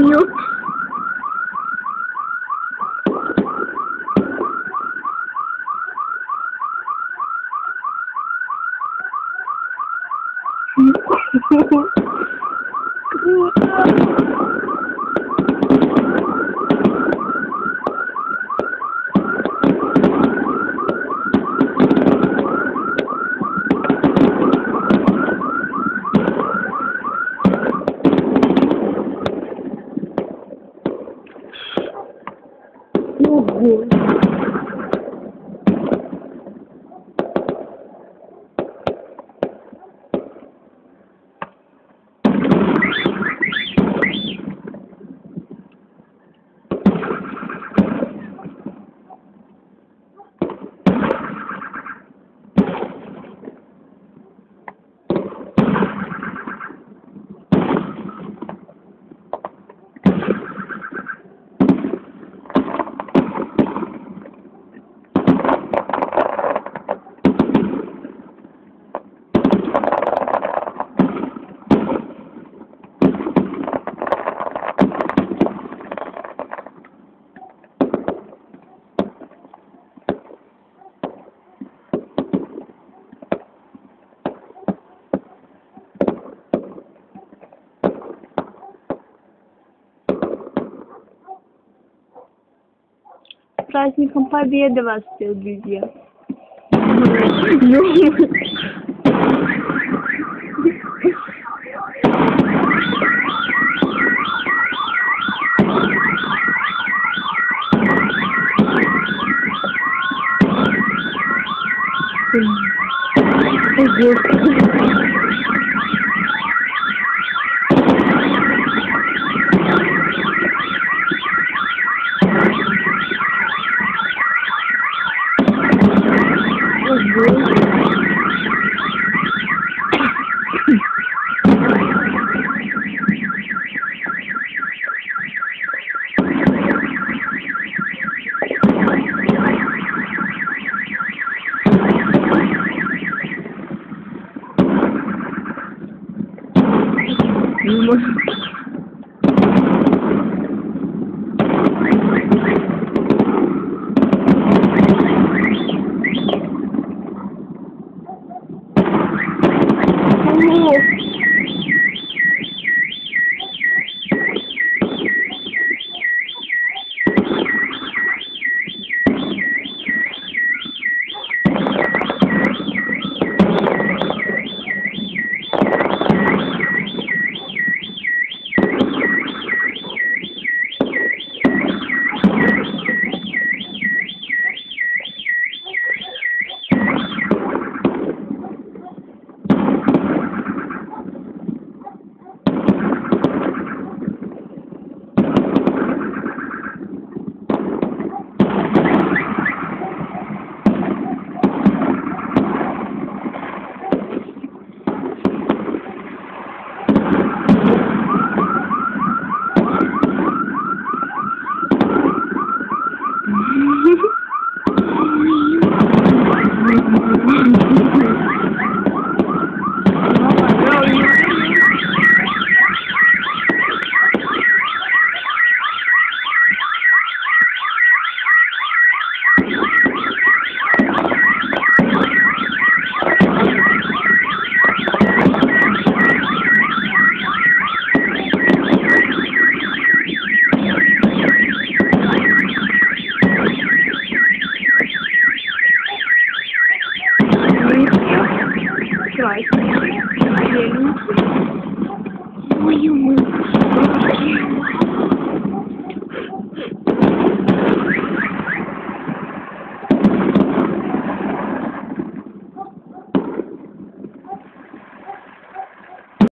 Ё-моё. Круто. Que horror. Праздником Победы вас всех, друзья. Ой, you must 对，行。